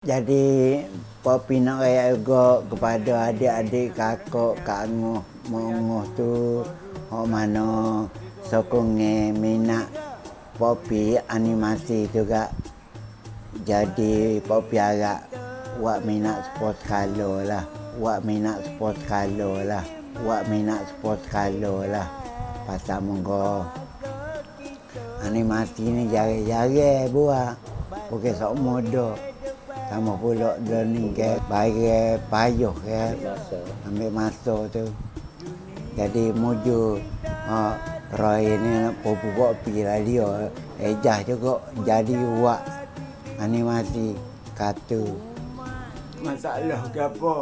Jadi Popi nak raya juga kepada adik-adik kakak Kak Angoh Mongoh tu Hok mana sokongnya minat Popi animasi juga. Jadi Popi agak Wak minat sport kalau lah. Wak minat sport kalau lah. Wak minat sport kalau lah. Pasal monggo Animasi ni jari-jari buat Bukan sok muda sama pula dia ni ke bagi payuh ke ambil masa tu. Jadi muju uh, Roy ni popu kopi lah dia. Ejah juga jadi buat animasi kartu. Masalah ke apa?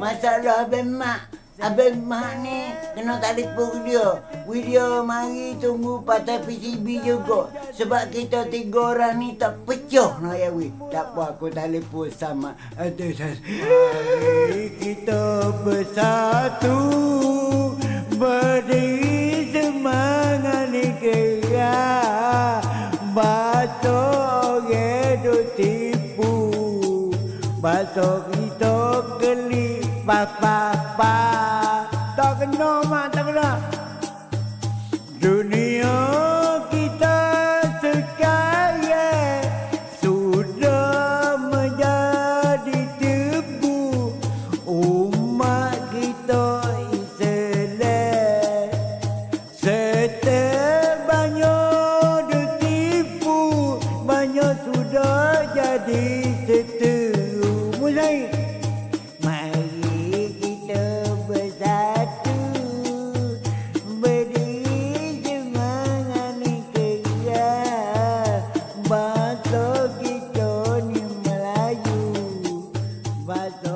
Masalah abang mak Abang Mak ni kena telefon dia. Video mari tunggu patah PCB juga. Sebab kita tiga orang ni tak pecah nak ya weh. Tak apa aku telefon sama Mari kita bersatu berdiri semangat ni kira Batok orang tipu Batok kita geli papa kena matang lah Dunia kita sekaya Sudah menjadi debu Umat kita iselek Setelah banyak ditipu Banyak sudah jadi asfalto.